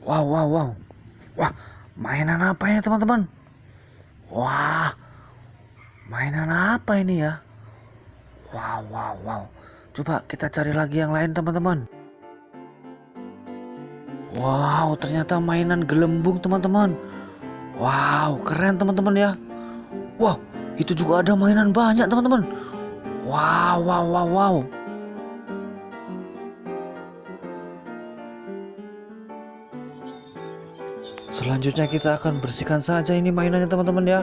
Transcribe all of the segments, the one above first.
Wow, wow, wow. Wah, mainan apa ini teman-teman? Wah, mainan apa ini ya? Wow, wow, wow. Coba kita cari lagi yang lain teman-teman. Wow, ternyata mainan gelembung teman-teman. Wow, keren teman-teman ya. Wow, itu juga ada mainan banyak teman-teman. Wow, wow, wow, wow. Selanjutnya kita akan bersihkan saja ini mainannya teman-teman ya.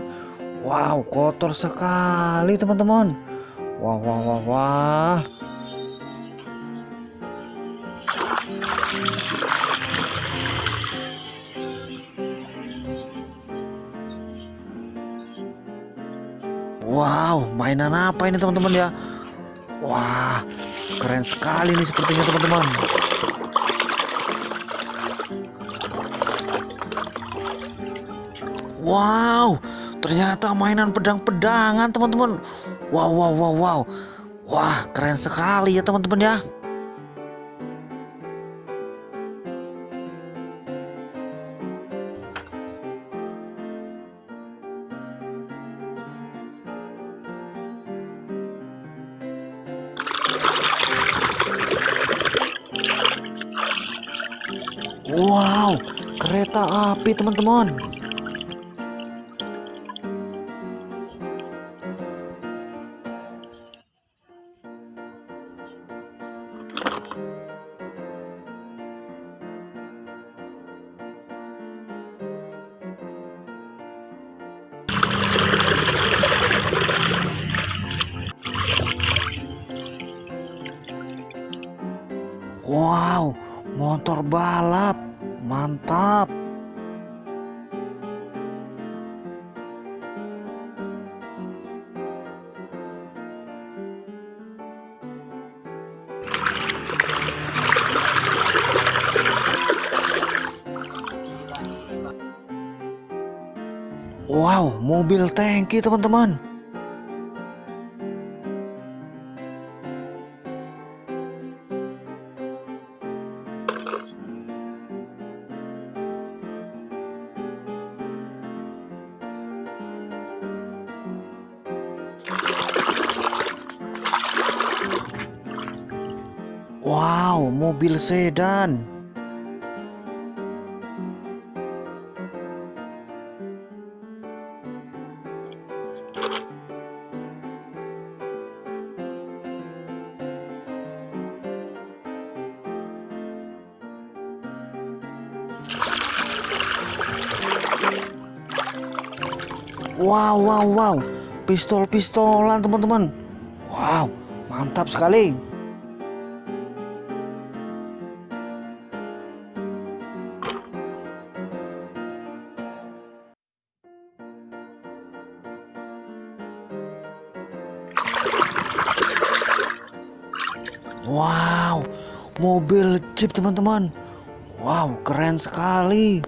Wow, kotor sekali teman-teman. Wah, wah, wah, wah. Wow, mainan apa ini teman-teman ya? Wah, keren sekali nih sepertinya teman-teman. Wow, ternyata mainan pedang-pedangan teman-teman. Wow, wow, wow, wow. Wah, keren sekali ya teman-teman ya. Wow, kereta api teman-teman. Wow, motor balap. Mantap. Wow, mobil tangki teman-teman. Wow, mobil sedan. Wow, wow, wow. Pistol-pistolan, teman-teman. Wow, mantap sekali. Wow, mobil jeep teman-teman. Wow, keren sekali.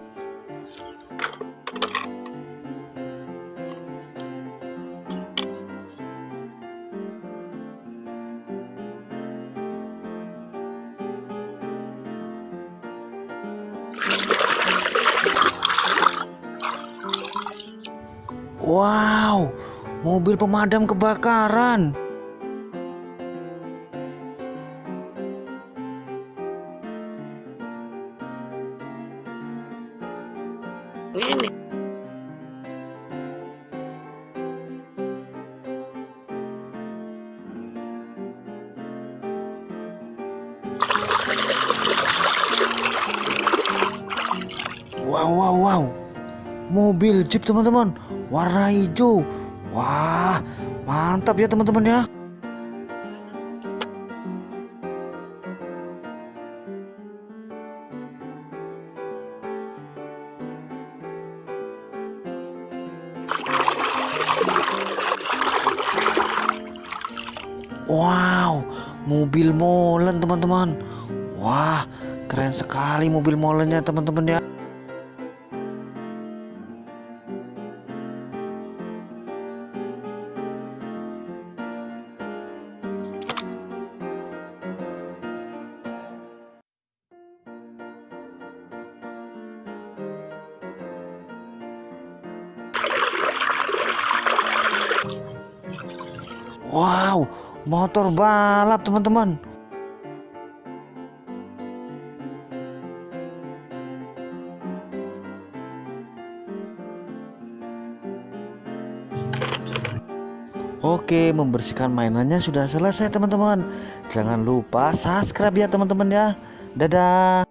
Wow, mobil pemadam kebakaran. Ini. Wow, wow, wow. Mobil Jeep teman-teman, warna hijau. Wah, mantap ya teman-teman ya. Wow, mobil molen teman-teman. Wah, keren sekali mobil molennya teman-teman ya. Wow, motor balap teman-teman. Oke, membersihkan mainannya sudah selesai teman-teman. Jangan lupa subscribe ya teman-teman ya. Dadah.